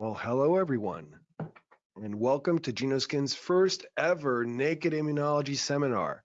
Well, hello everyone, and welcome to Genoskin's first ever Naked Immunology Seminar.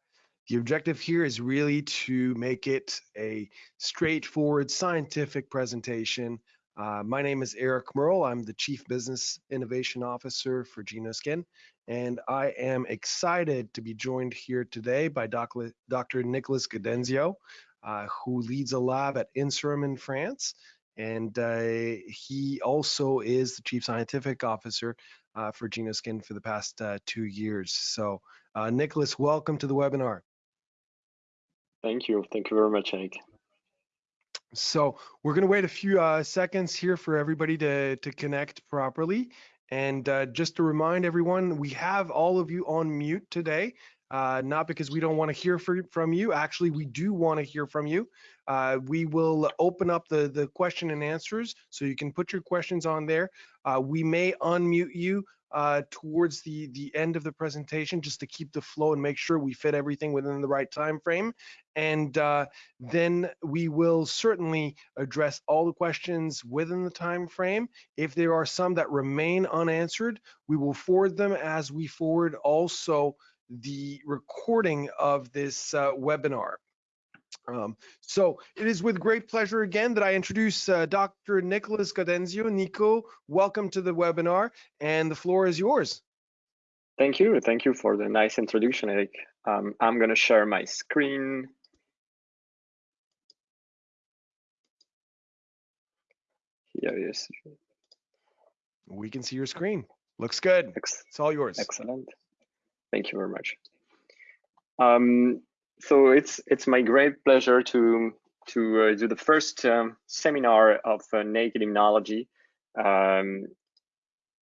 The objective here is really to make it a straightforward scientific presentation. Uh, my name is Eric Merle. I'm the Chief Business Innovation Officer for Genoskin, and I am excited to be joined here today by Dr. Nicholas Gaudenzio, uh, who leads a lab at INSERM in France and uh, he also is the chief scientific officer uh, for Genoskin for the past uh, two years. So, uh, Nicholas, welcome to the webinar. Thank you. Thank you very much, Hank. So we're going to wait a few uh, seconds here for everybody to, to connect properly. And uh, just to remind everyone, we have all of you on mute today uh, not because we don't want to hear for, from you. Actually, we do want to hear from you. Uh, we will open up the, the question and answers so you can put your questions on there. Uh, we may unmute you uh, towards the, the end of the presentation just to keep the flow and make sure we fit everything within the right time frame. And uh, then we will certainly address all the questions within the time frame. If there are some that remain unanswered, we will forward them as we forward also the recording of this uh, webinar. Um, so it is with great pleasure again that I introduce uh, Dr. Nicholas Gaudenzio. Nico, welcome to the webinar and the floor is yours. Thank you. Thank you for the nice introduction, Eric. Um, I'm going to share my screen. Here is. We can see your screen. Looks good. It's all yours. Excellent. Thank you very much. Um, so it's it's my great pleasure to to uh, do the first um, seminar of uh, naked immunology um,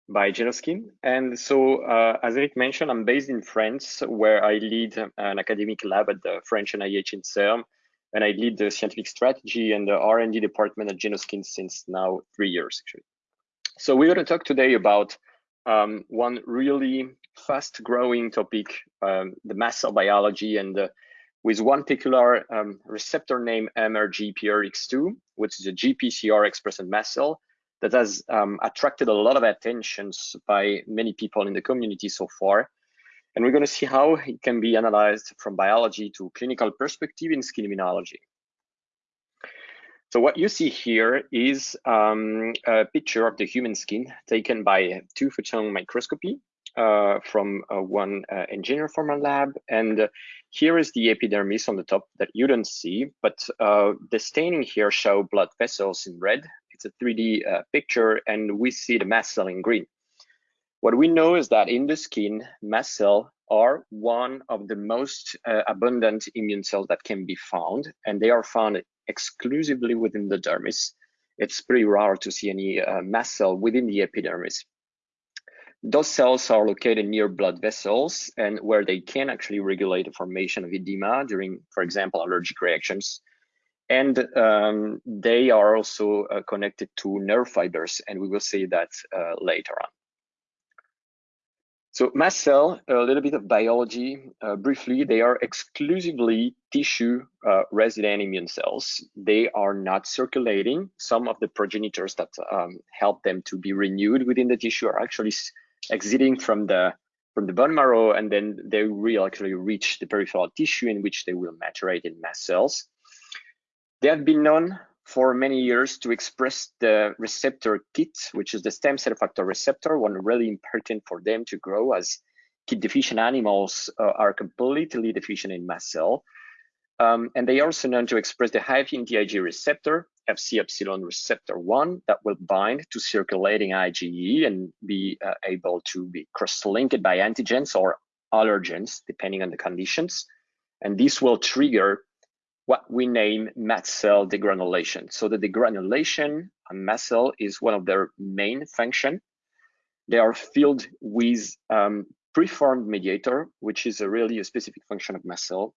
by Genoskin. And so, uh, as Eric mentioned, I'm based in France, where I lead an academic lab at the French NIH INSERM, and I lead the scientific strategy and the R&D department at Genoskin since now three years, actually. So we're going to talk today about um, one really fast growing topic, um, the mass cell biology and uh, with one particular um, receptor named MRGPRX2, which is a GPCR expressing mast cell that has um, attracted a lot of attention by many people in the community so far. And we're going to see how it can be analyzed from biology to clinical perspective in skin immunology. So what you see here is um, a picture of the human skin taken by two photon microscopy from uh, one uh, engineer from our lab. And uh, here is the epidermis on the top that you don't see, but uh, the staining here show blood vessels in red. It's a 3D uh, picture and we see the mast cell in green. What we know is that in the skin, mast cell are one of the most abundant immune cells that can be found, and they are found exclusively within the dermis. It's pretty rare to see any uh, mast cell within the epidermis. Those cells are located near blood vessels and where they can actually regulate the formation of edema during, for example, allergic reactions. And um, they are also uh, connected to nerve fibers, and we will see that uh, later on. So mast cell, a little bit of biology. Uh, briefly, they are exclusively tissue uh, resident immune cells. They are not circulating. Some of the progenitors that um, help them to be renewed within the tissue are actually exiting from the from the bone marrow, and then they will actually reach the peripheral tissue in which they will maturate in mast cells. They have been known for many years to express the receptor KIT, which is the stem cell factor receptor, one really important for them to grow as KIT deficient animals uh, are completely deficient in mast cell. Um, and they are also known to express the high affinity IgE receptor, Fc epsilon receptor 1, that will bind to circulating IgE and be uh, able to be cross-linked by antigens or allergens, depending on the conditions. And this will trigger what we name mast cell degranulation. So the degranulation on mast cell is one of their main function. They are filled with um, preformed mediator, which is a really a specific function of mast cell,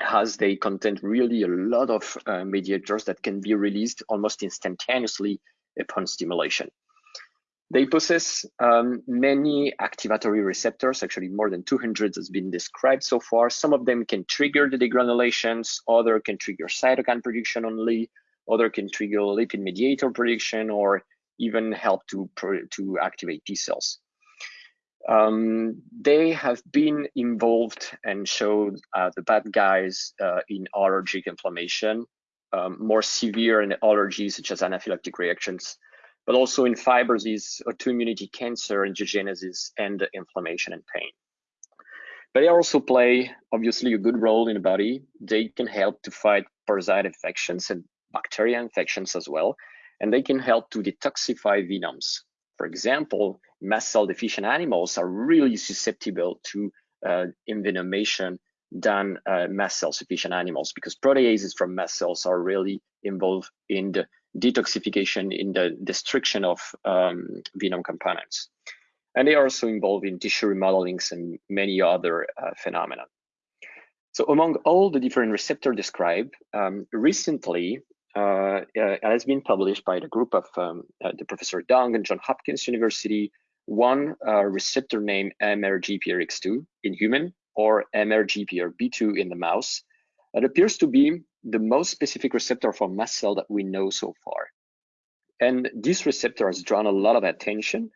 as they contain really a lot of uh, mediators that can be released almost instantaneously upon stimulation. They possess um, many activatory receptors, actually more than 200 has been described so far. Some of them can trigger the degranulations, other can trigger cytokine production only, other can trigger lipid mediator production or even help to, to activate T cells. Um, they have been involved and showed uh, the bad guys uh, in allergic inflammation, um, more severe in allergies such as anaphylactic reactions, but also in fibrosis, autoimmunity, cancer, angiogenesis, and inflammation and pain. But they also play, obviously, a good role in the body. They can help to fight parasite infections and bacteria infections as well, and they can help to detoxify venoms. For example, mast cell deficient animals are really susceptible to uh, envenomation than uh, mast cell sufficient animals because proteases from mast cells are really involved in the detoxification, in the destruction of um, venom components. And they are also involved in tissue remodelings and many other uh, phenomena. So among all the different receptors described, um, recently uh, it has been published by the group of um, uh, the Professor Dong and John Hopkins University, one uh, receptor named MRGPRX2 in human or MRGPRB2 in the mouse. It appears to be the most specific receptor for mast cell that we know so far. And this receptor has drawn a lot of attention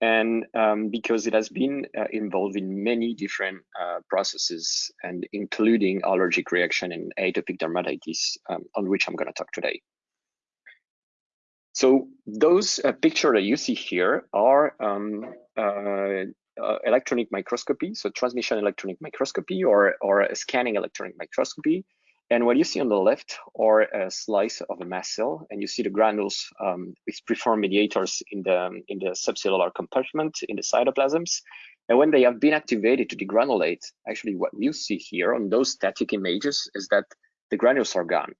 and um, because it has been uh, involved in many different uh, processes and including allergic reaction and atopic dermatitis um, on which I'm going to talk today. So those uh, picture that you see here are um, uh, uh, electronic microscopy, so transmission electronic microscopy or, or scanning electronic microscopy. And what you see on the left are a slice of a mast cell, and you see the granules um, with preformed mediators in the, in the subcellular compartment in the cytoplasms. And when they have been activated to degranulate, actually what you see here on those static images is that the granules are gone.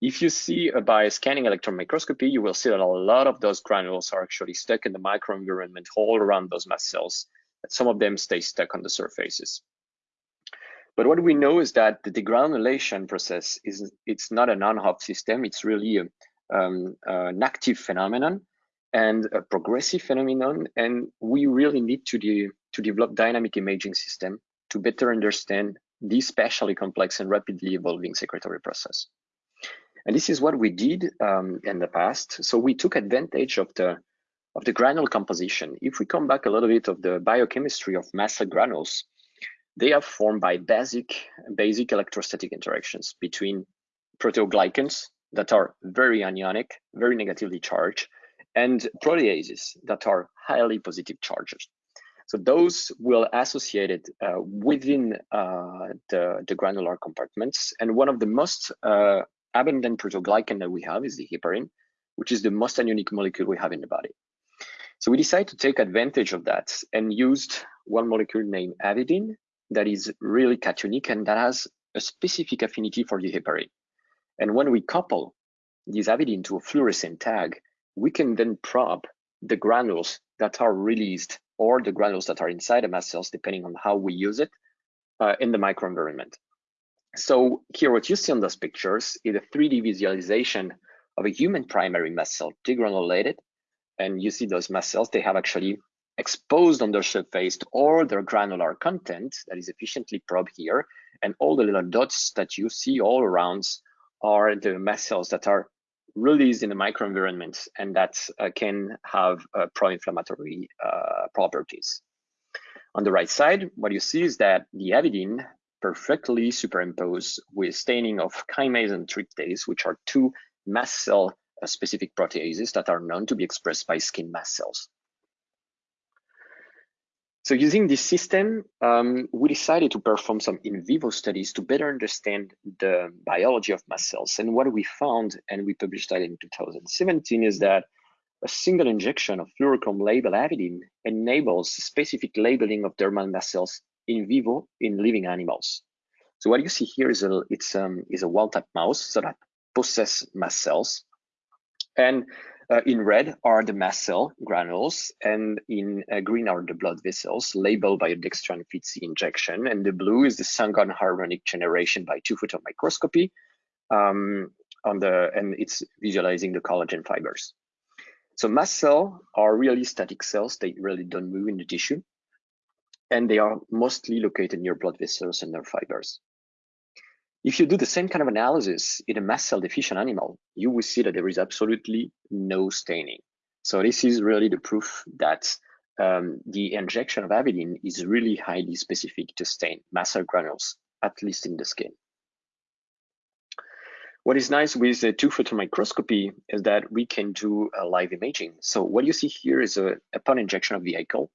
If you see uh, by scanning electron microscopy, you will see that a lot of those granules are actually stuck in the microenvironment all around those mast cells. And some of them stay stuck on the surfaces. But what we know is that the degranulation process is it's not an on-off system. It's really a, um, an active phenomenon and a progressive phenomenon. And we really need to, de to develop dynamic imaging system to better understand this spatially complex and rapidly evolving secretory process. And this is what we did um, in the past. So we took advantage of the of the granule composition. If we come back a little bit of the biochemistry of cell granules, they are formed by basic, basic electrostatic interactions between proteoglycans that are very anionic, very negatively charged, and proteases that are highly positive charges. So those will associated uh, within uh, the, the, granular compartments. And one of the most uh, abundant proteoglycan that we have is the heparin, which is the most anionic molecule we have in the body. So we decided to take advantage of that and used one molecule named avidin that is really cationic and that has a specific affinity for the heparin. And when we couple this avidin to a fluorescent tag, we can then probe the granules that are released or the granules that are inside the mast cells, depending on how we use it uh, in the microenvironment. So here, what you see on those pictures is a 3D visualization of a human primary mast cell degranulated. And you see those mast cells, they have actually exposed on their surface to all their granular content that is efficiently probed here. And all the little dots that you see all around are the mast cells that are released in the microenvironment and that uh, can have uh, pro-inflammatory uh, properties. On the right side, what you see is that the avidin perfectly superimposed with staining of chymase and tryptase, which are two mast cell uh, specific proteases that are known to be expressed by skin mast cells. So using this system, um, we decided to perform some in vivo studies to better understand the biology of mast cells. And what we found, and we published that in 2017, is that a single injection of fluorochrome label avidin enables specific labeling of dermal mast cells in vivo in living animals. So what you see here is a it's um, is a wild type mouse so that possess mast cells, and uh, in red are the mast cell granules, and in uh, green are the blood vessels labeled by a dextran FITC injection, and the blue is the SUNGON harmonic generation by two-photon microscopy. Um, on the and it's visualizing the collagen fibers. So mast cells are really static cells; they really don't move in the tissue, and they are mostly located near blood vessels and nerve fibers. If you do the same kind of analysis in a mast cell deficient animal, you will see that there is absolutely no staining. So this is really the proof that um, the injection of avidin is really highly specific to stain mast cell granules, at least in the skin. What is nice with the two photon microscopy is that we can do a live imaging. So what you see here is a, upon injection of vehicle.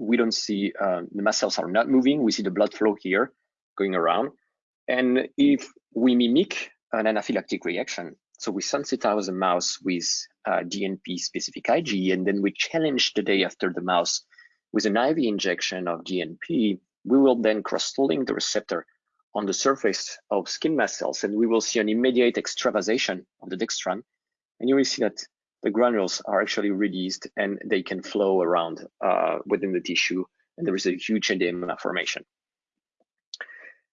We don't see um, the mast cells are not moving. We see the blood flow here going around. And if we mimic an anaphylactic reaction, so we sensitize the mouse with uh, DNP specific IG, and then we challenge the day after the mouse with an IV injection of DNP, we will then cross-link the receptor on the surface of skin mast cells, and we will see an immediate extravasation of the dextran. And you will see that the granules are actually released and they can flow around uh, within the tissue, and there is a huge edema formation.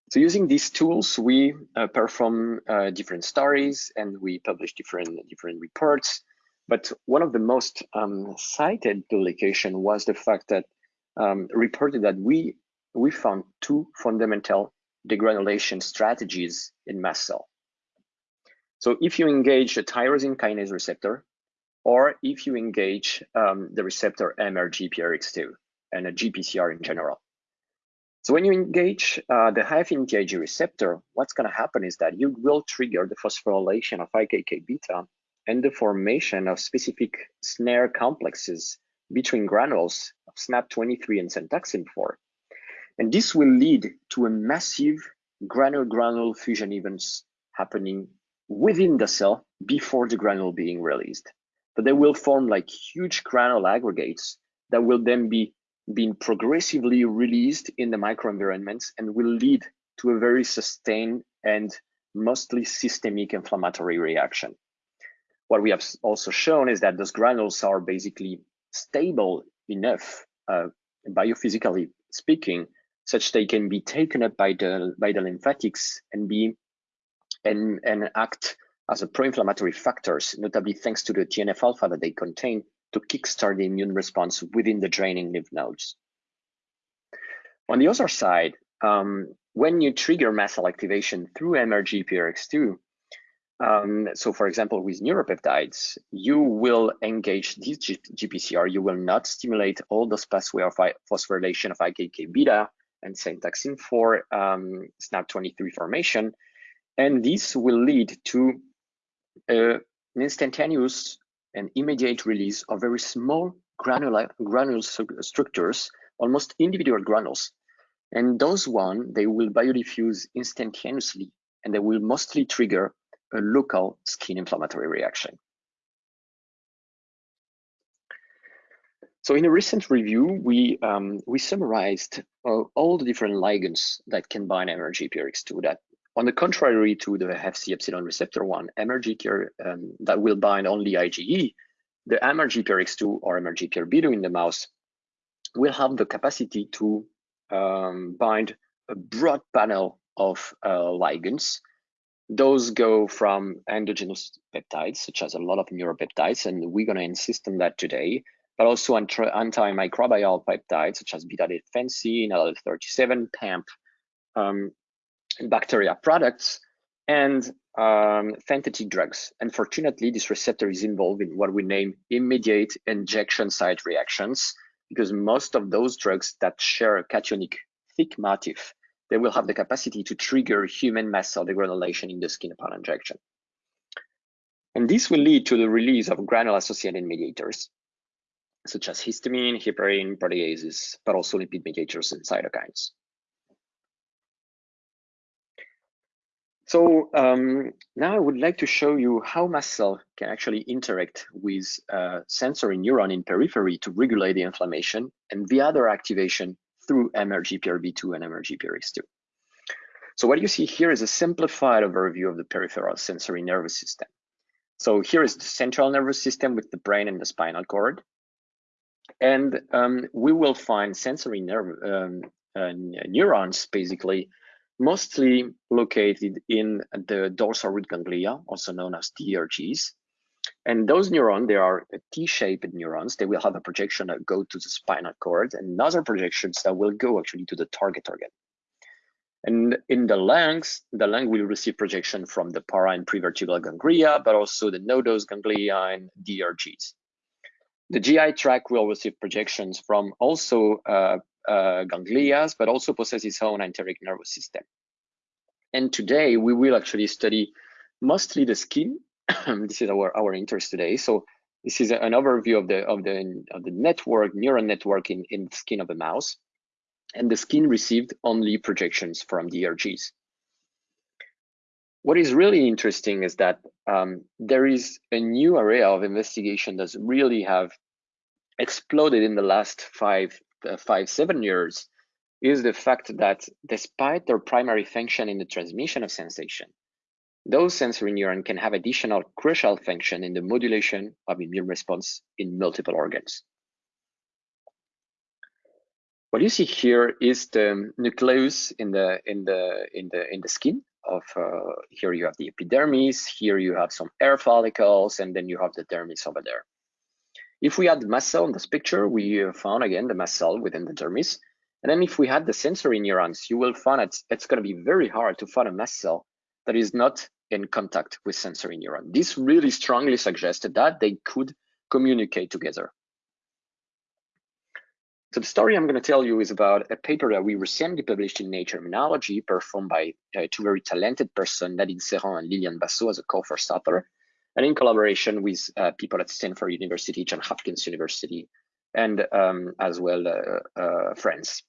So using these tools, we uh, perform uh, different studies and we publish different different reports. But one of the most um, cited publication was the fact that um, reported that we we found two fundamental degranulation strategies in mast cell. So if you engage a tyrosine kinase receptor, or if you engage um, the receptor MRGPRX2 and a GPCR in general. So when you engage uh, the high affinity Ig receptor, what's going to happen is that you will trigger the phosphorylation of IKK beta and the formation of specific snare complexes between granules of SNAP23 and syntaxin 4. And this will lead to a massive granule-granule fusion events happening within the cell before the granule being released. But they will form like huge granule aggregates that will then be being progressively released in the microenvironments and will lead to a very sustained and mostly systemic inflammatory reaction. What we have also shown is that those granules are basically stable enough, uh, biophysically speaking, such they can be taken up by the by the lymphatics and be and and act as a pro-inflammatory factors, notably thanks to the TNF alpha that they contain to kickstart the immune response within the draining lymph nodes. On the other side, um, when you trigger mast cell activation through MRGPRX2, um, so for example, with neuropeptides, you will engage this GPCR, you will not stimulate all those pathway of phosphorylation of IKK beta and Sentaxin 4 um, SNAP23 formation. And this will lead to uh, an instantaneous and immediate release of very small granular granule structures, almost individual granules. And those one, they will biodiffuse instantaneously and they will mostly trigger a local skin inflammatory reaction. So in a recent review, we um, we summarized uh, all the different ligands that can bind MRGPRX2 that on the contrary to the FC epsilon receptor one, MRGPR um, that will bind only IgE, the MRGPRX2 or MRGPRB2 in the mouse will have the capacity to um, bind a broad panel of uh, ligands. Those go from endogenous peptides, such as a lot of neuropeptides, and we're going to insist on that today, but also antimicrobial peptides, such as beta-defensin, IL-37, PAMP, um, bacteria products, and um, synthetic drugs. Unfortunately, this receptor is involved in what we name immediate injection site reactions, because most of those drugs that share a cationic thick motif they will have the capacity to trigger human mast cell degranulation in the skin upon injection. And this will lead to the release of granule-associated mediators, such as histamine, heparin, proteases, but also lipid mediators and cytokines. So um, now I would like to show you how mast cell can actually interact with uh, sensory neuron in periphery to regulate the inflammation and via their activation through MRGPRB2 and MRGPRX2. So what you see here is a simplified overview of the peripheral sensory nervous system. So here is the central nervous system with the brain and the spinal cord. And um, we will find sensory nerve um, uh, neurons, basically, mostly located in the dorsal root ganglia, also known as DRGs. And those neurons, they are T-shaped neurons. They will have a projection that go to the spinal cord and other projections that will go actually to the target organ. And in the lungs, the lung will receive projection from the para and prevertebral ganglia, but also the nodose ganglia and DRGs. The GI tract will receive projections from also uh, uh, ganglia, but also possess its own enteric nervous system. And today we will actually study mostly the skin. this is our, our interest today. So this is an overview of the of the of the network, neural network in, in the skin of the mouse. And the skin received only projections from ERGs. What is really interesting is that um, there is a new area of investigation that's really have exploded in the last five, five, seven years is the fact that despite their primary function in the transmission of sensation, those sensory neurons can have additional crucial function in the modulation of immune response in multiple organs. What you see here is the nucleus in the in the in the in the skin of uh, here you have the epidermis, here you have some hair follicles, and then you have the dermis over there. If we had the mast cell in this picture, we found again the mast cell within the dermis. And then if we had the sensory neurons, you will find it's, it's going to be very hard to find a mast cell that is not in contact with sensory neuron. This really strongly suggested that they could communicate together. So the story I'm going to tell you is about a paper that we recently published in Nature Immunology, performed by uh, two very talented persons, Nadine Serran and Liliane Basso as a co-first author, and in collaboration with uh, people at Stanford University, Johns Hopkins University, and um, as well uh, uh, friends.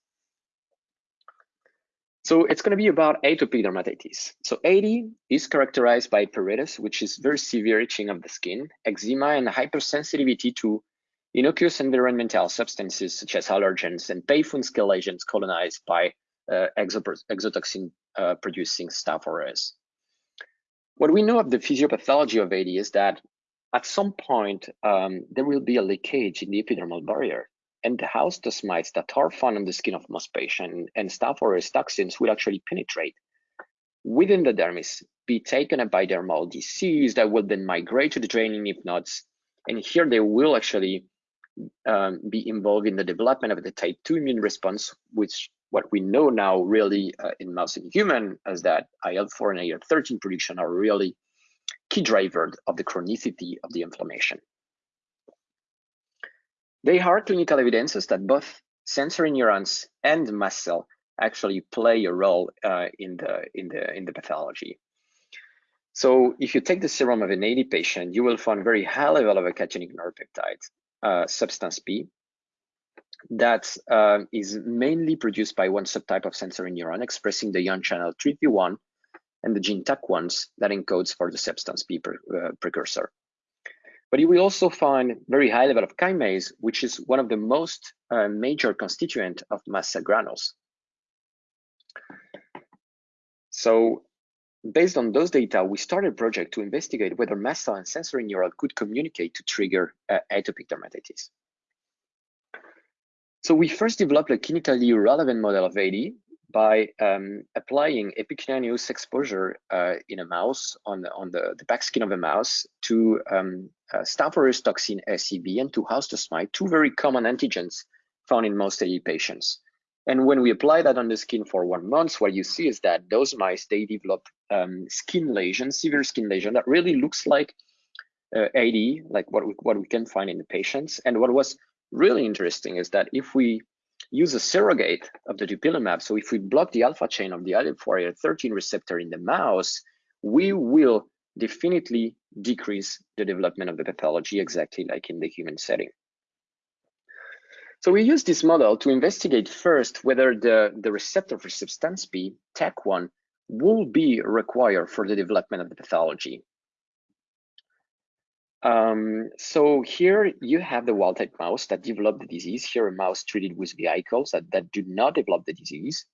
So it's going to be about atopic dermatitis. So AD is characterized by pruritus, which is very severe itching of the skin, eczema, and hypersensitivity to innocuous environmental substances such as allergens and painful skin lesions colonized by uh, exotoxin uh, producing staph aureus. What we know of the physiopathology of AD is that at some point um, there will be a leakage in the epidermal barrier and the house dust mites that are found on the skin of most patients and staph aureus toxins will actually penetrate within the dermis, be taken up by dermal disease that will then migrate to the draining lymph nodes. And here they will actually um, be involved in the development of the type 2 immune response, which what we know now really uh, in mouse and human is that IL-4 and IL-13 production are really key drivers of the chronicity of the inflammation. They are clinical evidences that both sensory neurons and mast cell actually play a role uh, in the in the in the pathology. So if you take the serum of an AD patient, you will find very high level of a cationic neuropeptide, uh, substance P, that uh, is mainly produced by one subtype of sensory neuron expressing the ion channel 3P1 and the gene TAC1s that encodes for the substance P uh, precursor. But you will also find very high level of kinase, which is one of the most uh, major constituent of mast cell granules. So based on those data, we started a project to investigate whether mast cell and sensory neuron could communicate to trigger uh, atopic dermatitis. So we first developed a clinically relevant model of AD by um, applying epicutaneous exposure uh, in a mouse on the, on the, the back skin of a mouse to um, uh, Staph aureus toxin SEB and to house dust mite, two very common antigens found in most AD patients. And when we apply that on the skin for one month, what you see is that those mice, they develop um, skin lesion, severe skin lesion that really looks like uh, AD, like what we, what we can find in the patients. And what was really interesting is that if we use a surrogate of the dupilumab, so if we block the alpha chain of the IL-4 13 receptor in the mouse, we will definitely decrease the development of the pathology exactly like in the human setting. So we use this model to investigate first whether the, the receptor for substance B, TAC1, will be required for the development of the pathology. Um, so here you have the wild type mouse that developed the disease. Here a mouse treated with vehicles that, that do not develop the disease.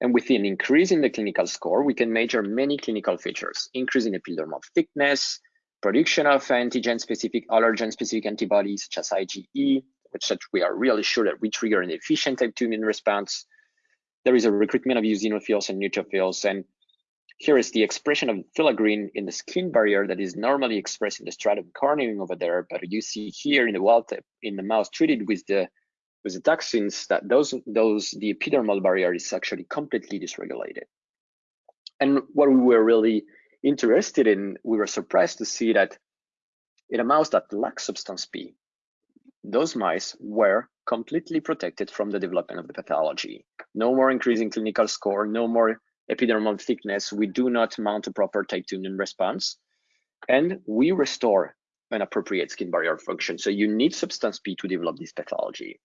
And with an increase in the clinical score, we can measure many clinical features, increase in epidermal thickness, production of antigen-specific, allergen-specific antibodies such as IgE, which we are really sure that we trigger an efficient type 2 immune response. There is a recruitment of eosinophils and neutrophils, and here is the expression of filaggrin in the skin barrier that is normally expressed in the stratum corneum over there, but you see here in the wild type, in the mouse treated with the with the toxins that those those the epidermal barrier is actually completely dysregulated. And what we were really interested in, we were surprised to see that in a mouse that lacks substance P, those mice were completely protected from the development of the pathology. No more increasing clinical score, no more epidermal thickness. We do not mount a proper type 2 immune response. And we restore an appropriate skin barrier function. So you need substance P to develop this pathology.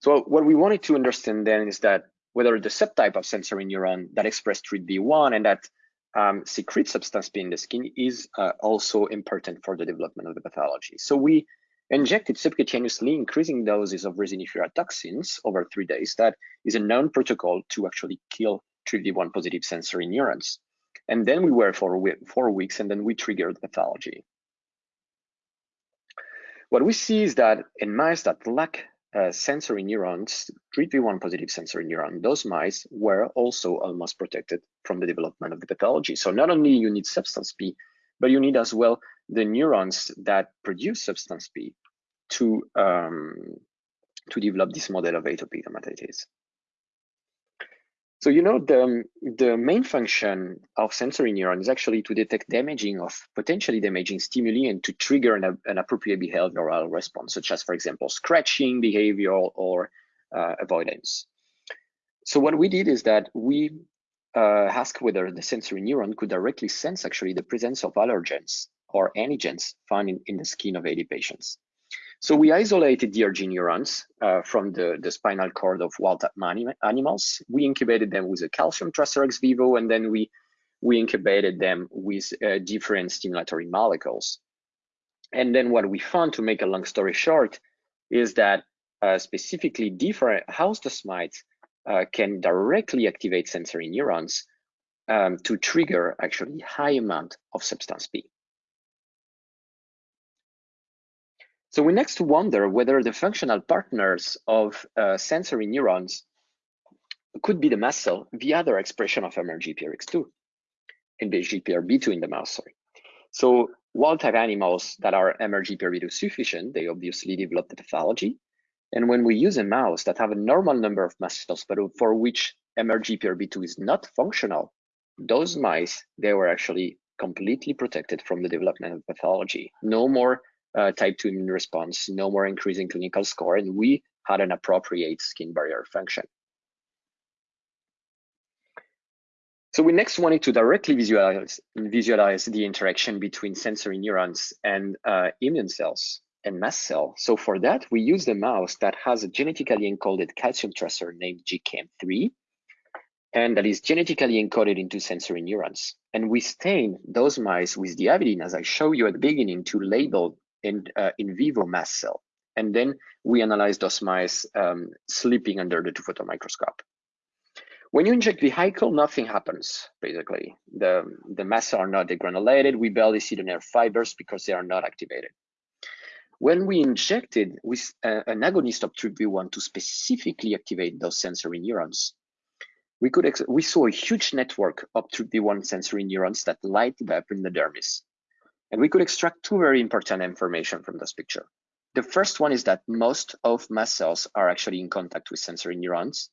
So what we wanted to understand then is that whether the subtype of sensory neuron that express TRPV1 and that um, secrete substance P in the skin is uh, also important for the development of the pathology. So we injected subcutaneously increasing doses of resiniferA toxins over three days. That is a known protocol to actually kill TRPV1 positive sensory neurons. And then we were for four weeks and then we triggered pathology. What we see is that in mice that lack uh, sensory neurons, TRPV1 positive sensory neuron, those mice were also almost protected from the development of the pathology. So not only you need substance P, but you need as well the neurons that produce substance P to, um, to develop this model of atopic dermatitis. So you know the the main function of sensory neuron is actually to detect damaging of potentially damaging stimuli and to trigger an, an appropriate behavioral response, such as, for example, scratching behavior or uh, avoidance. So what we did is that we uh, asked whether the sensory neuron could directly sense actually the presence of allergens or antigens found in, in the skin of 80 patients. So we isolated DRG neurons uh, from the, the spinal cord of wild type animals. We incubated them with a calcium tracer ex vivo, and then we, we incubated them with uh, different stimulatory molecules. And then what we found, to make a long story short, is that uh, specifically different house dust mites uh, can directly activate sensory neurons um, to trigger actually high amount of substance P. So we next wonder whether the functional partners of uh, sensory neurons could be the mast cell via their expression of MRGPRX2 and GPRB2 in the mouse, sorry. So wild type animals that are MRGPRB2 sufficient, they obviously develop the pathology. And when we use a mouse that have a normal number of mast cells, but for which MRGPRB2 is not functional, those mice, they were actually completely protected from the development of pathology. No more uh, type 2 immune response, no more increasing clinical score, and we had an appropriate skin barrier function. So we next wanted to directly visualize, visualize the interaction between sensory neurons and uh, immune cells and mast cell. So for that, we used a mouse that has a genetically encoded calcium tracer named GCAM3, and that is genetically encoded into sensory neurons. And we stain those mice with the avidin, as I showed you at the beginning, to label in, uh, in vivo mast cell. And then we analyze those mice um, sleeping under the two photon microscope. When you inject vehicle, nothing happens, basically. The, the mast are not degranulated. We barely see the nerve fibers because they are not activated. When we injected with uh, an agonist of TRPV1 to specifically activate those sensory neurons, we could we saw a huge network of TRPV1 sensory neurons that lighted up in the dermis. And we could extract two very important information from this picture. The first one is that most of mast cells are actually in contact with sensory neurons.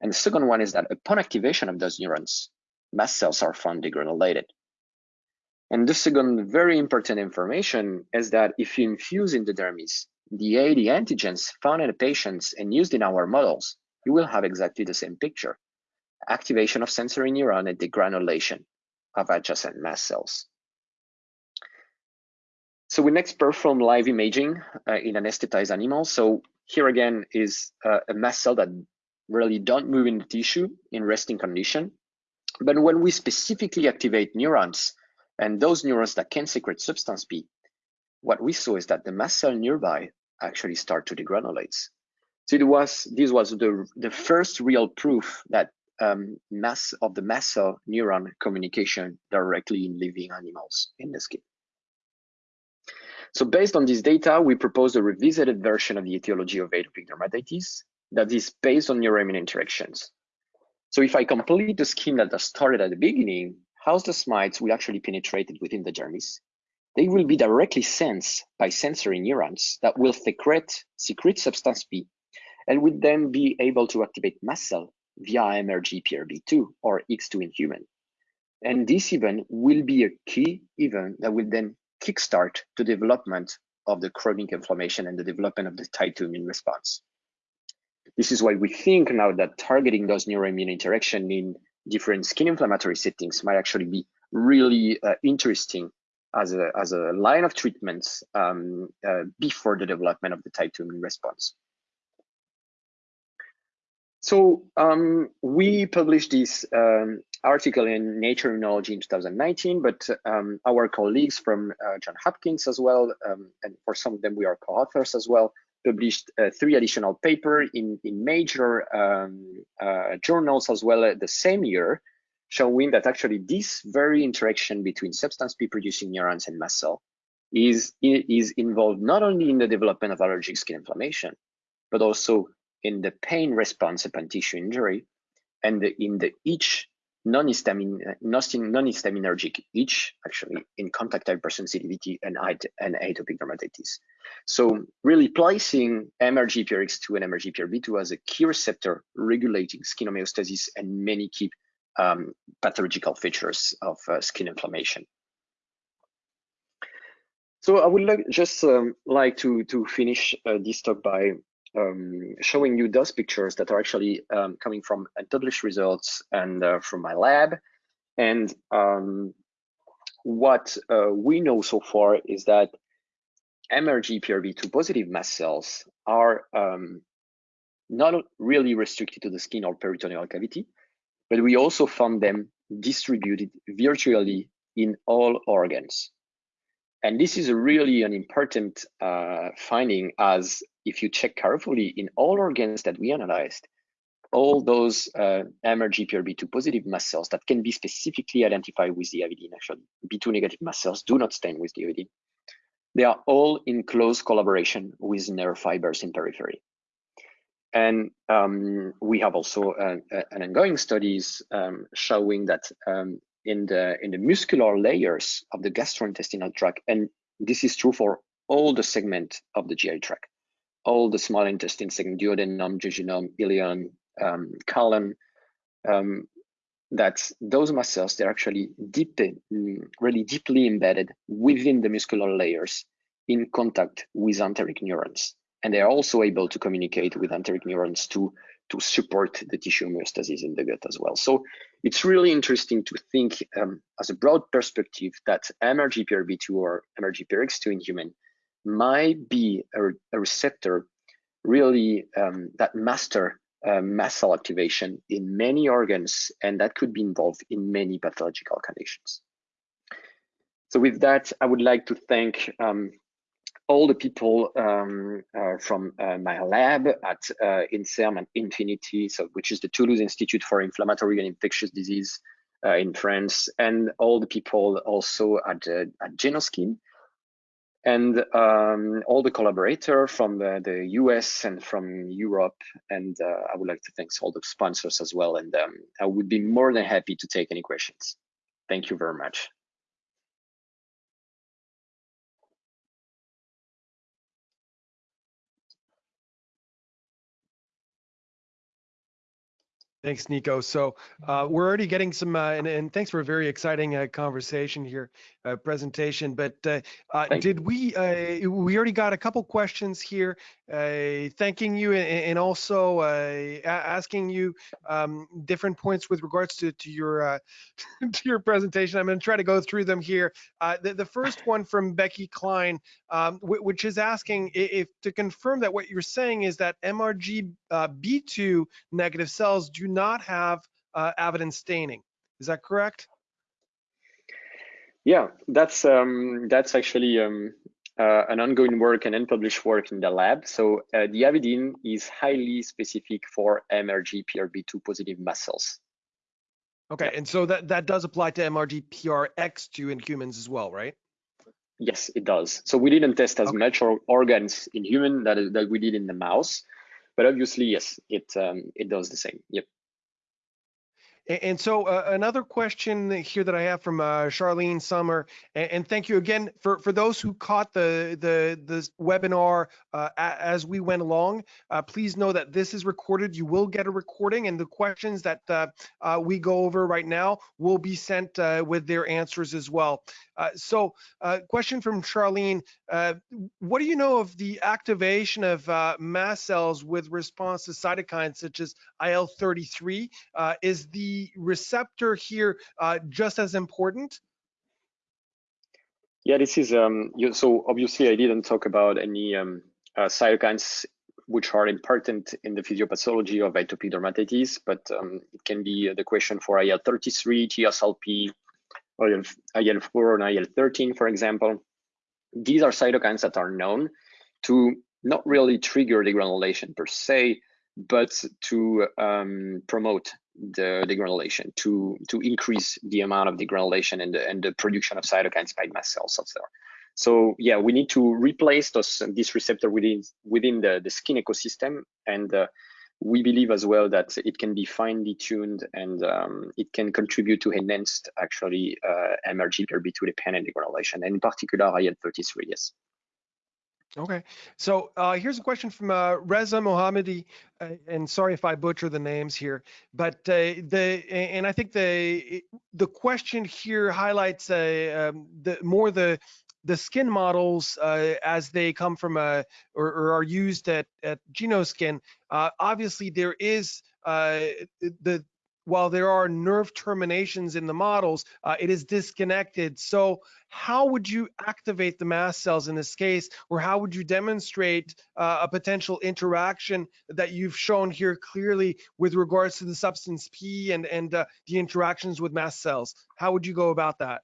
And the second one is that upon activation of those neurons, mast cells are found degranulated. And the second very important information is that if you infuse in the dermis the AD antigens found in the patients and used in our models, you will have exactly the same picture. Activation of sensory neuron and degranulation of adjacent mast cells. So we next perform live imaging uh, in anesthetized animals. So here again is uh, a mast cell that really don't move in the tissue in resting condition. But when we specifically activate neurons and those neurons that can secrete substance P, what we saw is that the mast cell nearby actually start to degranulate. So it was this was the the first real proof that um, mass of the mast cell neuron communication directly in living animals in the skin. So based on this data, we propose a revisited version of the etiology of atopic dermatitis that is based on neuroimmune interactions. So if I complete the scheme that I started at the beginning, house dust mites will actually penetrate within the dermis. They will be directly sensed by sensory neurons that will secrete, secrete substance P and would then be able to activate mast cell via MRGPRB2 or X2 in human. And this event will be a key event that will then kickstart the development of the chronic inflammation and the development of the type 2 immune response. This is why we think now that targeting those neuroimmune interaction in different skin inflammatory settings might actually be really uh, interesting as a, as a line of treatments um, uh, before the development of the type 2 immune response. So um, we published this um, article in Nature Immunology in 2019, but um, our colleagues from uh, John Hopkins as well, um, and for some of them we are co-authors as well, published uh, three additional paper in, in major um, uh, journals as well uh, the same year, showing that actually this very interaction between substance P producing neurons and mast cell is, is involved not only in the development of allergic skin inflammation, but also in the pain response upon tissue injury and in the itch non-histaminergic itch actually in contact hypersensitivity and, and atopic dermatitis. So really placing MRGPRX2 and MRGPRB2 as a key receptor regulating skin homeostasis and many key um, pathological features of uh, skin inflammation. So I would like, just um, like to, to finish uh, this talk by um, showing you those pictures that are actually um, coming from published results and uh, from my lab. And um, what uh, we know so far is that MRGPRB2 positive mast cells are um, not really restricted to the skin or peritoneal cavity, but we also found them distributed virtually in all organs. And this is really an important uh, finding as if you check carefully in all organs that we analyzed, all those uh, MRGPRB2 positive mast cells that can be specifically identified with the avidin, actually, B2 negative mast cells do not stain with the avidin. They are all in close collaboration with nerve fibers in periphery. And um, we have also uh, an ongoing studies um, showing that um, in the in the muscular layers of the gastrointestinal tract, and this is true for all the segment of the GI tract all the small intestine segment, duodenum, jejunum, ileum, um, colon, um, that those muscles they're actually deep, really deeply embedded within the muscular layers in contact with enteric neurons. And they are also able to communicate with enteric neurons to, to support the tissue homeostasis in the gut as well. So it's really interesting to think um, as a broad perspective that MRGPRB2 or MRGPRX2 in human might be a, a receptor really um, that master uh, mast cell activation in many organs, and that could be involved in many pathological conditions. So with that, I would like to thank um, all the people um, uh, from uh, my lab at uh, INSERM and Infinity, so which is the Toulouse Institute for Inflammatory and Infectious Disease uh, in France, and all the people also at, uh, at Genoskin, and um, all the collaborator from the, the, US and from Europe. And uh, I would like to thank all the sponsors as well. And um, I would be more than happy to take any questions. Thank you very much. Thanks, Nico. So uh, we're already getting some, uh, and, and, thanks for a very exciting uh, conversation here, uh, presentation. But uh, uh, did we, we already got a couple questions here, thanking you and, and also asking you um, different points with regards to, to your to your presentation. I'm going to try to go through them here. The, the, first one from Becky Klein, um, which is asking if to confirm that what you're saying is that MRG B2 negative cells do not have uh, avidin staining. Is that correct? Yeah, that's um, that's actually um, uh, an ongoing work and unpublished work in the lab. So uh, the avidin is highly specific for MRGPRB2 positive muscles. Okay, yeah. and so that, that does apply to MRGPRX2 in humans as well, right? Yes, it does. So we didn't test as okay. much or organs in human that, that we did in the mouse, but obviously, yes, it um, it does the same. Yep. And so uh, another question here that I have from uh, Charlene Summer, and, and, thank you again for, for those who caught the the, the webinar uh, as we went along. Uh, please know that this is recorded. You will get a recording, and the questions that uh, uh, we go over right now will be sent with their answers as well. Uh, so, uh, question from Charlene: uh, What do you know of the activation of uh, mast cells with response to cytokines such as IL-33? Uh, is the receptor here just as important? Yeah, this is um. You, so obviously, I didn't talk about any um, cytokines which are important in the physiopathology of atopic dermatitis, but um, it can be the question for IL-33, TSLP, IL-4 and IL-13, for example. These are cytokines that are known to not really trigger degranulation per se, but to um, promote the degranulation, to to increase the amount of degranulation and the, and the production of cytokines by mast cells out there. So yeah, we need to replace those this receptor within within the, the skin ecosystem, and uh, we believe as well that it can be finely tuned and um, it can contribute to enhanced actually uh, MRGPRB2 dependent degranulation, and in particular IL-33. Yes. Okay, so uh, here's a question from uh, Reza Mohammadi, uh, and sorry if I butcher the names here, but uh, the and I think the the question here highlights uh, um, the more the the skin models uh, as they come from a or, or are used at at Genoskin, uh, obviously there is uh, the while there are nerve terminations in the models, uh, it is disconnected. So how would you activate the mast cells in this case, or how would you demonstrate uh, a potential interaction that you've shown here clearly with regards to the substance P and, and uh, the interactions with mast cells? How would you go about that?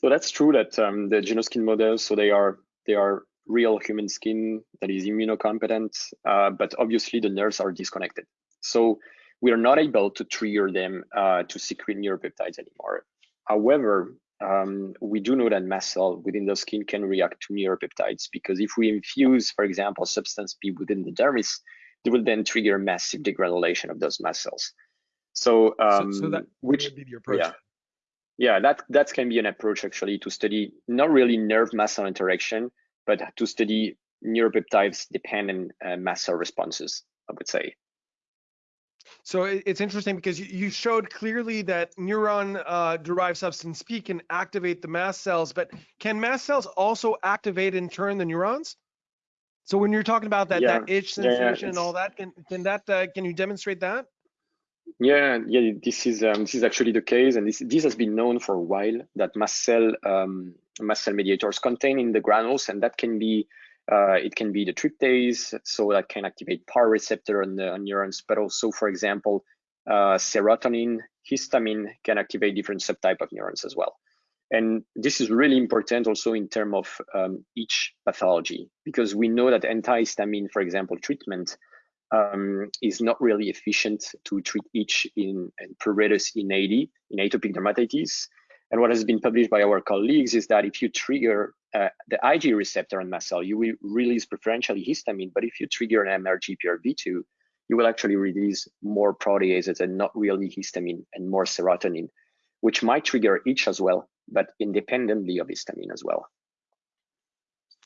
So that's true that um, the Genoskin models, so they are they are real human skin that is immunocompetent, uh, but obviously the nerves are disconnected. So we are not able to trigger them uh, to secrete neuropeptides anymore. However, um, we do know that mast cell within the skin can react to neuropeptides because if we infuse, for example, substance P within the dermis, they will then trigger massive degranulation of those mast cells. So, um, so, so that which would be the approach. Yeah, yeah, that that can be an approach actually to study not really nerve mast cell interaction, but to study neuropeptides dependent uh, mast cell responses. I would say. So it's interesting because you showed clearly that neuron-derived uh, substance P can activate the mast cells, but can mast cells also activate in turn the neurons? So when you're talking about that, yeah. that itch sensation yeah, and all that, can, can that uh, can you demonstrate that? Yeah, yeah, this is um, this is actually the case, and this this has been known for a while that mast cell um, mast cell mediators contain in the granules, and that can be uh, it can be the tryptase, so that can activate PAR receptor on the on neurons, but also, for example, uh, serotonin, histamine can activate different subtype of neurons as well. And this is really important also in terms of um, itch pathology, because we know that antihistamine, for example, treatment um, is not really efficient to treat in, in pruritus in AD, in atopic dermatitis. And what has been published by our colleagues is that if you trigger uh, the Ig receptor on mast cell, you will release preferentially histamine. But if you trigger an MRGPRB2, you will actually release more proteases and not really histamine and more serotonin, which might trigger itch as well, but independently of histamine as well.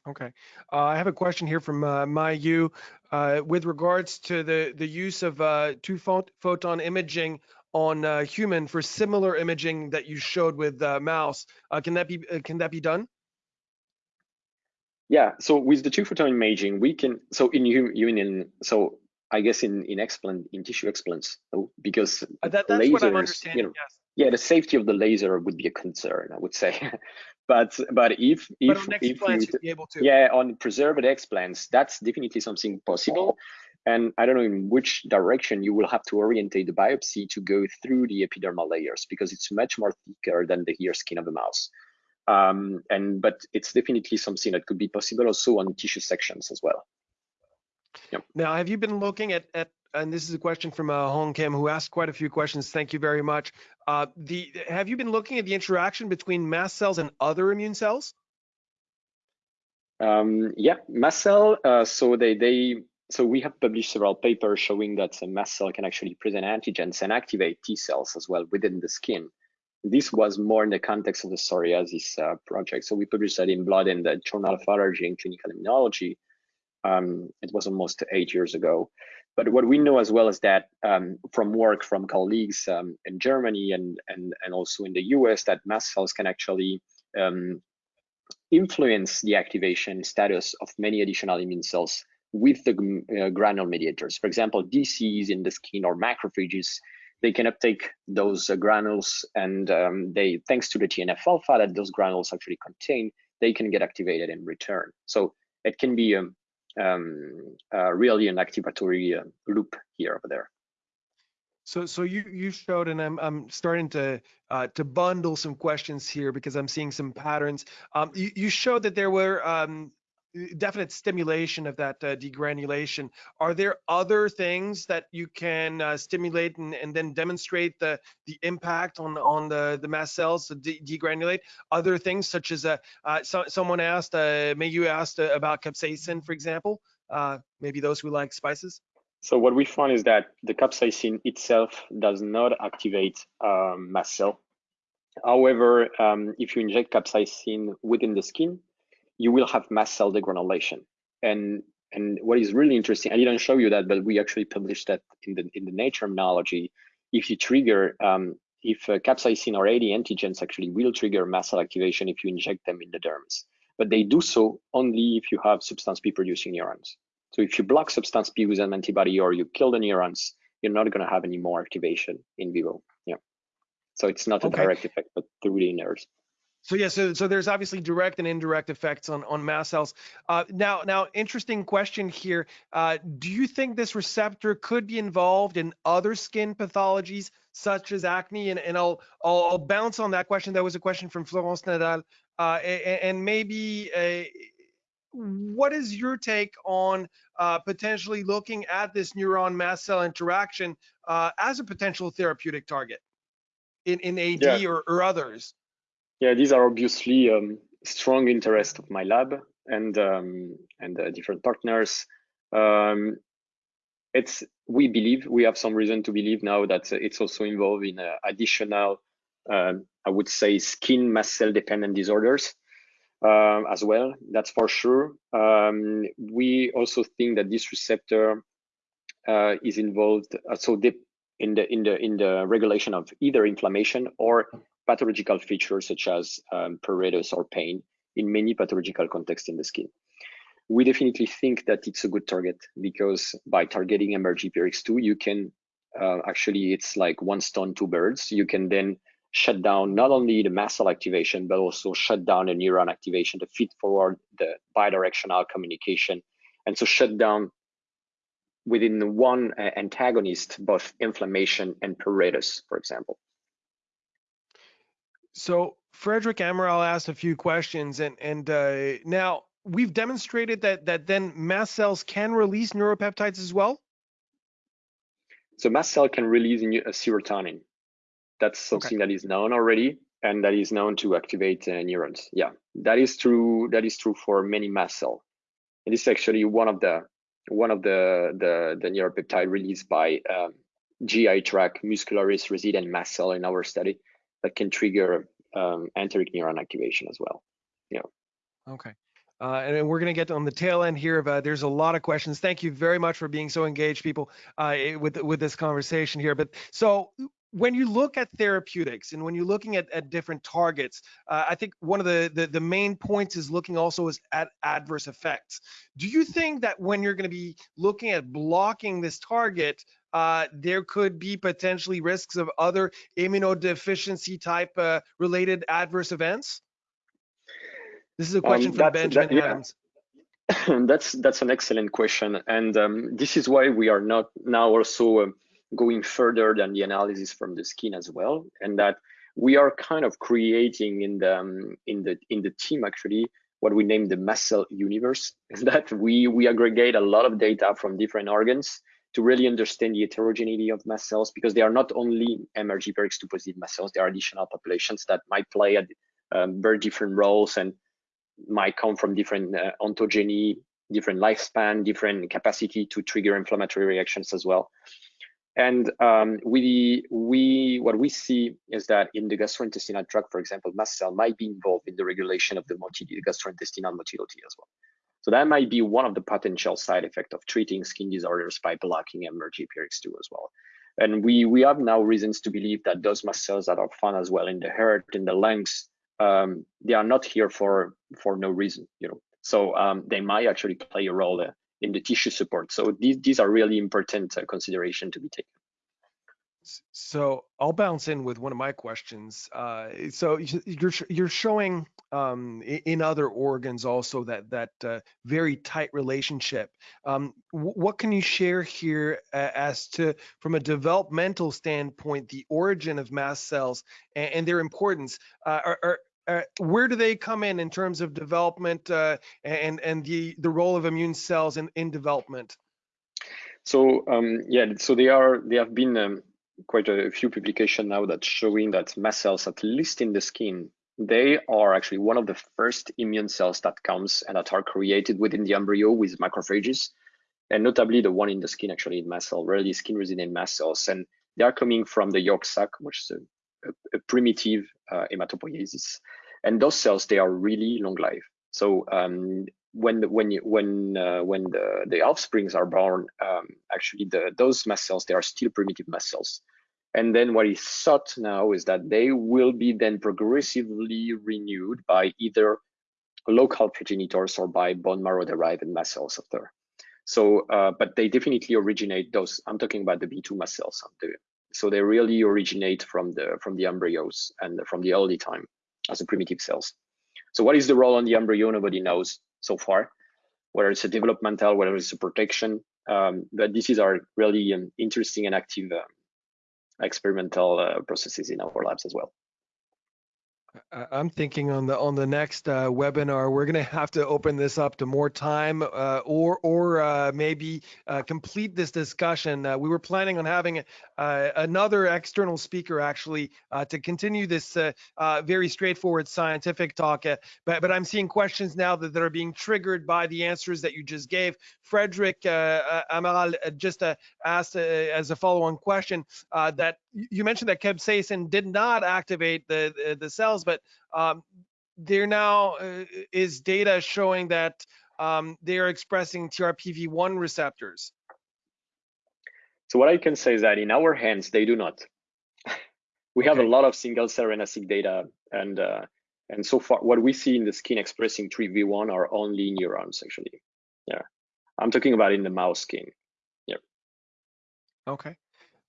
Okay. Uh, I have a question here from uh, Mayu uh, with regards to the, the use of uh, two photon imaging on uh, human for similar imaging that you showed with uh, mouse. Uh, can that be uh, can that be done? Yeah. So with the two photon imaging, we can. So in human, so I guess in in explant in tissue explants, because uh, that, that's lasers, what I'm understanding. You know, yes. Yeah, the safety of the laser would be a concern, I would say. but but if if, but if you, yeah on preserved explants that's definitely something possible. And i don't know in which direction you will have to orientate the biopsy to go through the epidermal layers because it's much more thicker than the ear skin of the mouse. Um, and but it's definitely something that could be possible also on tissue sections as well. Yep. now have you been looking at at and this is a question from uh, Hong Kim, who asked quite a few questions. Thank you very much. Uh, the have you been looking at the interaction between mast cells and other immune cells? Um, yeah, mast cell. Uh, so they they so we have published several papers showing that a mast cell can actually present antigens and activate T cells as well within the skin. This was more in the context of the psoriasis uh, project. So we published that in Blood in the Journal of Allergy and Clinical Immunology. Um, it was almost eight years ago. But what we know as well is that um, from work from colleagues um, in Germany and, and, and also in the US, that mast cells can actually um, influence the activation status of many additional immune cells with the uh, granule mediators. For example, DCs in the skin or macrophages, they can uptake those uh, granules and um, they, thanks to the TNF alpha that those granules actually contain, they can get activated in return. So it can be um, um, uh, really an activatory uh, loop here over there. So, so you you showed, and I'm I'm starting to uh, to bundle some questions here because I'm seeing some patterns. Um, you, you showed that there were um, definite stimulation of that uh, degranulation. Are there other things that you can uh, stimulate and, and then demonstrate the the impact on on the the mast cells to de degranulate? Other things such as uh, uh so, someone asked, uh, maybe you asked uh, about capsaicin, for example. maybe those who like spices. So what we found is that the capsaicin itself does not activate um, mast cell. However, um, if you inject capsaicin within the skin, you will have mast cell degranulation. And and what is really interesting, I didn't show you that, but we actually published that in the in the Nature Immunology. If you trigger, um, if uh, capsaicin or AD antigens actually will trigger mast cell activation if you inject them in the dermis, but they do so only if you have substance P producing neurons. So if you block substance P with an antibody or you kill the neurons, you're not going to have any more activation in vivo. Yeah. So it's not a okay. direct effect, but through the nerves. So yeah, so so there's obviously direct and indirect effects on on mast cells. Uh, now, now, interesting question here. Uh, do you think this receptor could be involved in other skin pathologies such as acne? And and I'll I'll, I'll bounce on that question. That was a question from Florence Nadal, uh, and, and, maybe a, what is your take on uh, potentially looking at this neuron mast cell interaction uh, as a potential therapeutic target in, in AD yeah. or, or, others? Yeah, these are obviously um, strong interest of my lab and um, and uh, different partners. Um, it's we believe we have some reason to believe now that it's also involved in uh, additional, um, I would say, skin mast cell dependent disorders um, as well. That's for sure. Um, we also think that this receptor uh, is involved uh, so in the in the in the regulation of either inflammation or pathological features such as um, pruritus or pain in many pathological contexts in the skin. We definitely think that it's a good target because by targeting MRGPRX2, you can uh, actually it's like one stone, two birds. You can then shut down not only the mast cell activation, but also shut down the neuron activation to feed forward the bidirectional communication. And so shut down within one uh, antagonist, both inflammation and pruritus, for example. So Frederick Amaral asked a few questions, and and uh, now we've demonstrated that that then mast cells can release neuropeptides as well. So mast cell can release a serotonin. That's something okay. that is known already and that is known to activate uh, neurons. Yeah, that is true. That is true for many mast cell. It is actually one of the one of the the, the neuropeptide released by um, GI tract muscularis resident mast cell in our study that can trigger um, enteric neuron activation as well. Yeah. Okay. Uh, and we're going to get on the tail end here of uh, there's a lot of questions. Thank you very much for being so engaged, people, uh, with with this conversation here. But so when you look at therapeutics and when you're looking at, at different targets, uh, I think one of the, the, the main points is looking also is at adverse effects. Do you think that when you're going to be looking at blocking this target, uh, there could be potentially risks of other immunodeficiency type uh, related adverse events? This is a question um, from Benjamin that, yeah. Adams. that's that's an excellent question, and um, this is why we are not now also um, going further than the analysis from the skin as well, and that we are kind of creating in the um, in the in the team actually what we name the mast cell universe. Is that we we aggregate a lot of data from different organs to really understand the heterogeneity of mast cells because they are not only MRGPRX2 positive mast cells, there are additional populations that might play at um, very different roles and might come from different uh, ontogeny, different lifespan, different capacity to trigger inflammatory reactions as well. And um, we, we, what we see is that in the gastrointestinal tract, for example, mast cell might be involved in the regulation of the motility, gastrointestinal motility as well. So that might be one of the potential side effects of treating skin disorders by blocking MRGPRX2 as well. And we, we have now reasons to believe that those mast cells that are found as well in the heart, in the lungs, um, they are not here for for no reason, you know. So um, they might actually play a role uh, in the tissue support. So these these are really important uh, consideration to be taken. So I'll bounce in with one of my questions. Uh, so you're you're showing um, in other organs also that that uh, very tight relationship. Um, what can you share here as to, from a developmental standpoint, the origin of mast cells and, and their importance? Uh, are, are, uh, where do they come in in terms of development uh, and and the the role of immune cells in in development? So um, yeah, so they are they have been um, quite a few publications now that showing that mast cells, at least in the skin, they are actually one of the first immune cells that comes and that are created within the embryo with macrophages, and notably the one in the skin actually in mast cell, really skin resident mast cells, and they are coming from the yolk sac, which is a, a, a primitive uh, hematopoiesis, and those cells they are really long life. So um, when the, when you, when uh, when the the offsprings are born, um, actually the those mast cells they are still primitive mast cells. And then what is thought now is that they will be then progressively renewed by either local progenitors or by bone marrow derived mast cells after. So, uh, but they definitely originate those. I'm talking about the B2 mast cells. So they really originate from the from the embryos and from the early time as a primitive cells. So what is the role on the embryo? Nobody knows so far, whether it's a developmental, whether it's a protection. Um, but this is our really um, interesting and active uh, experimental uh, processes in our labs as well. I'm thinking on the on the next uh, webinar, we're going to have to open this up to more time, uh, or or uh, maybe uh, complete this discussion. Uh, we were planning on having uh, another external speaker actually to continue this very straightforward scientific talk. but but I'm seeing questions now that, that are being triggered by the answers that you just gave. Frederick Amaral just asked as a follow-on question that you mentioned that capsaicin did not activate the the, the cells, but um, there now uh, is data showing that um, they are expressing TRPV1 receptors. So what I can say is that in our hands, they do not. we have okay. a lot of single cell RNA-seq data, and uh, and so far, what we see in the skin expressing TRPV1 are only neurons, actually. Yeah, I'm talking about in the mouse skin. Yeah. Okay.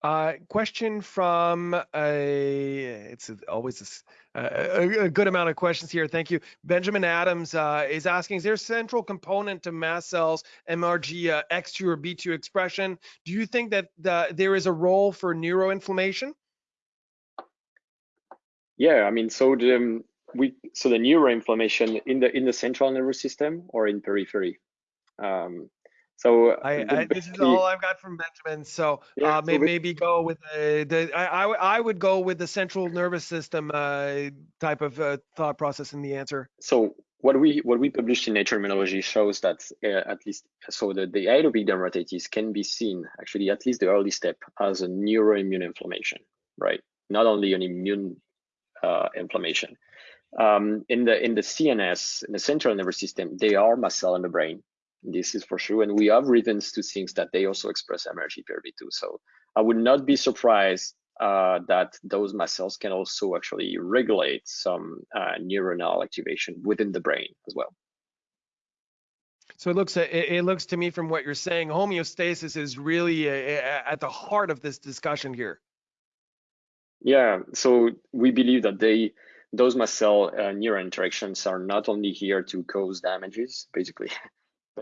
Uh, question from a, it's always a, a, a, good amount of questions here. Thank you. Benjamin Adams uh, is asking, is there a central component to mast cells, MRG uh, X2 or B2 expression? Do you think that the, there is a role for neuroinflammation? Yeah, I mean, so the, um, we, so the neuroinflammation in the, in the central nervous system or in periphery? Um, so I, I, this is all I've got from Benjamin. So, yeah, uh, so maybe, maybe go with the, the I, I would go with the central nervous system uh, type of uh, thought process in the answer. So what we what we published in Nature Immunology shows that uh, at least so the, the atopic dermatitis can be seen actually at least the early step as a neuroimmune inflammation, right? Not only an immune uh, inflammation. Um, in the in the CNS, in the central nervous system, they are mast cell in the brain this is for sure. And we have reasons to think that they also express MRGPRB2. So I would not be surprised uh, that those mast cells can also actually regulate some uh, neuronal activation within the brain as well. So it looks it, it looks to me from what you're saying, homeostasis is really uh, at the heart of this discussion here. Yeah, so we believe that they those mast cell uh, neural interactions are not only here to cause damages, basically,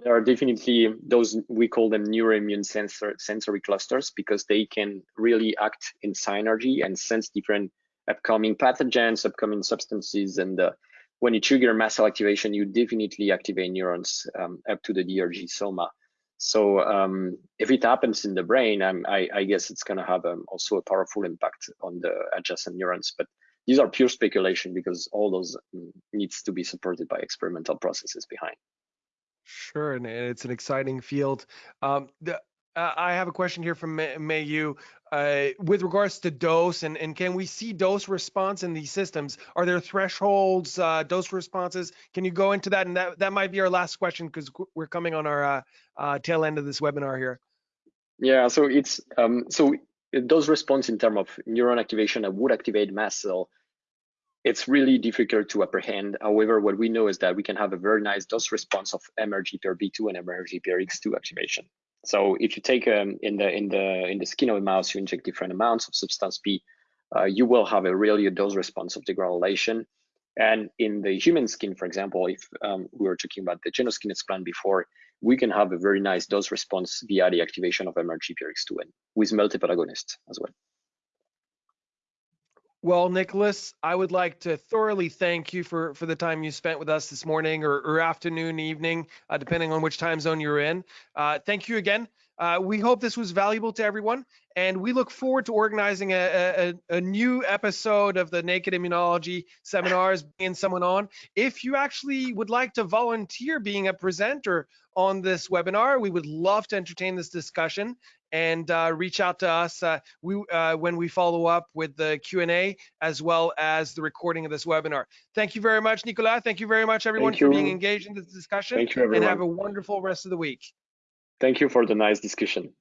there are definitely those, we call them neuroimmune sensor, sensory clusters because they can really act in synergy and sense different upcoming pathogens, upcoming substances. And uh, when you trigger mast cell activation, you definitely activate neurons um, up to the DRG soma. So um, if it happens in the brain, I, I, guess it's going to have um, also a powerful impact on the adjacent neurons. But these are pure speculation because all those mm, needs to be supported by experimental processes behind. Sure, and it's an exciting field. Um, the, uh, I have a question here from May, Yu uh, with regards to dose, and, and can we see dose response in these systems? Are there thresholds, uh, dose responses? Can you go into that? And that, that might be our last question because we're coming on our uh, uh, tail end of this webinar here. Yeah, so it's um, so dose response in terms of neuron activation, that would activate mast cell it's really difficult to apprehend. However, what we know is that we can have a very nice dose response of MRGPRB2 and MRGPRX2 activation. So if you take um, in the in the in the skin of a mouse, you inject different amounts of substance P, uh, you will have a really a dose response of degranulation. And in the human skin, for example, if um, we were talking about the Genoskin explant before, we can have a very nice dose response via the activation of MRGPRX2 and with multiple agonists as well. Well, Nicolas, I would like to thoroughly thank you for, for the time you spent with us this morning or, or afternoon, evening, uh, depending on which time zone you're in. Uh, thank you again. Uh, we hope this was valuable to everyone, and we look forward to organizing a, a, a, new episode of the Naked Immunology seminars, bringing someone on. If you actually would like to volunteer being a presenter on this webinar, we would love to entertain this discussion and uh, reach out to us uh, we, uh, when we follow up with the Q&A as well as the recording of this webinar. Thank you very much, Nicolas. Thank you very much, everyone, for being engaged in this discussion. Thank you, everyone. And have a wonderful rest of the week. Thank you for the nice discussion.